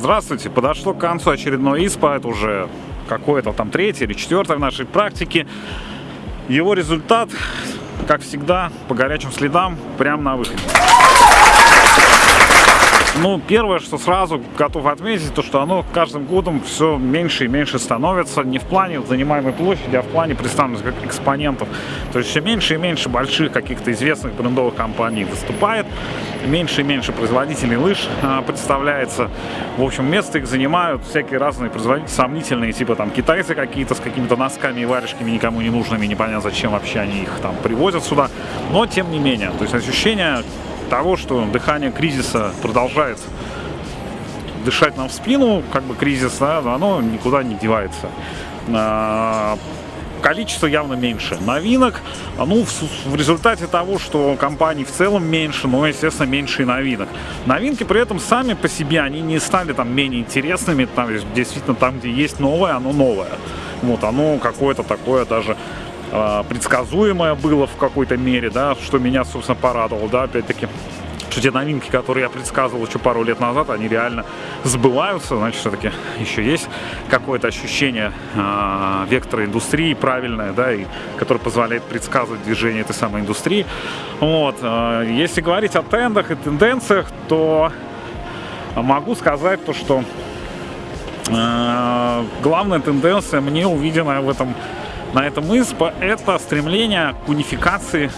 Здравствуйте, подошло к концу очередной ИСПА, это уже какое-то там третье или четвертое в нашей практике. Его результат, как всегда, по горячим следам, прямо на выходе. Ну, первое, что сразу готов отметить, то, что оно каждым годом все меньше и меньше становится. Не в плане занимаемой площади, а в плане представленности как экспонентов. То есть все меньше и меньше больших каких-то известных брендовых компаний выступает. Меньше и меньше производителей лыж а, представляется. В общем, место их занимают всякие разные производители, сомнительные, типа там китайцы какие-то с какими-то носками и варежками никому не нужными, непонятно зачем вообще они их там привозят сюда. Но, тем не менее, то есть ощущение того, что дыхание кризиса продолжается дышать нам в спину, как бы кризис, да, оно никуда не девается. А, количество явно меньше. Новинок, ну, в, в результате того, что компаний в целом меньше, но, естественно, меньше и новинок. Новинки при этом сами по себе, они не стали там менее интересными, там, действительно, там, где есть новое, оно новое. Вот, оно какое-то такое даже предсказуемое было в какой-то мере, да, что меня, собственно, порадовало, да, опять-таки что те новинки, которые я предсказывал еще пару лет назад, они реально сбываются, значит, все-таки еще есть какое-то ощущение э, вектора индустрии правильное, да, и которое позволяет предсказывать движение этой самой индустрии. Вот. Э, если говорить о трендах и тенденциях, то могу сказать то, что э, главная тенденция мне увиденная в этом на этом ИСПа, это стремление к унификации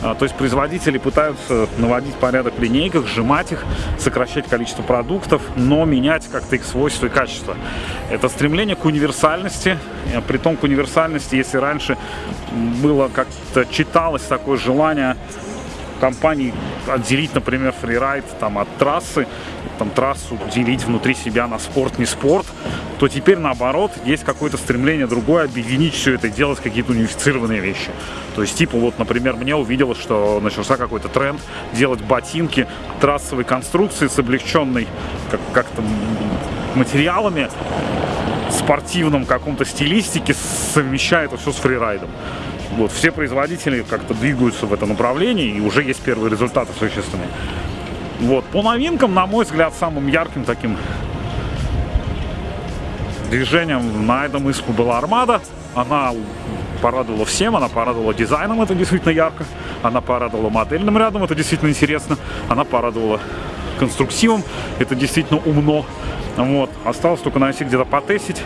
а, то есть производители пытаются наводить порядок в линейках, сжимать их, сокращать количество продуктов, но менять как-то их свойства и качество. Это стремление к универсальности, при том к универсальности, если раньше было как-то читалось такое желание компаний отделить, например, фрирайд там, от трассы, там, трассу делить внутри себя на спорт, не спорт, то теперь наоборот есть какое-то стремление другое объединить все это делать какие-то унифицированные вещи. То есть, типа, вот, например, мне увиделось, что начался какой-то тренд делать ботинки трассовой конструкции с облегченной как-то материалами, спортивном каком-то стилистике, совмещая это все с фрирайдом. Вот, все производители как-то двигаются в этом направлении, и уже есть первые результаты существенные. Вот, по новинкам, на мой взгляд, самым ярким таким движением на этом испу была Армада. Она порадовала всем, она порадовала дизайном, это действительно ярко. Она порадовала модельным рядом, это действительно интересно. Она порадовала конструктивом, это действительно умно. Вот. Осталось только найти где-то потестить.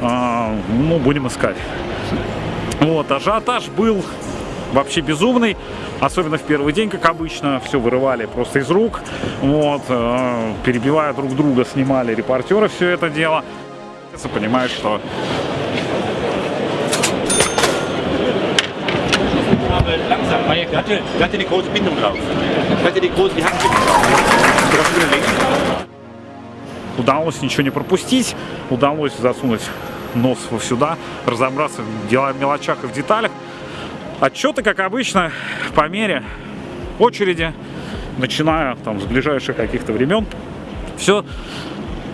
А, ну, будем искать. Вот, ажиотаж был вообще безумный, особенно в первый день, как обычно, все вырывали просто из рук, вот, э, перебивая друг друга, снимали репортеры все это дело. Понимаешь, что Удалось ничего не пропустить, удалось засунуть нос сюда, разобраться в мелочах и в деталях. Отчеты, как обычно, по мере очереди, начиная там с ближайших каких-то времен. Все.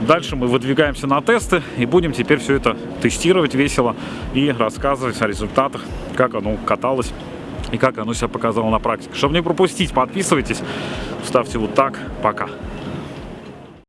Дальше мы выдвигаемся на тесты и будем теперь все это тестировать весело и рассказывать о результатах, как оно каталось и как оно себя показало на практике. Чтобы не пропустить, подписывайтесь, ставьте вот так. Пока.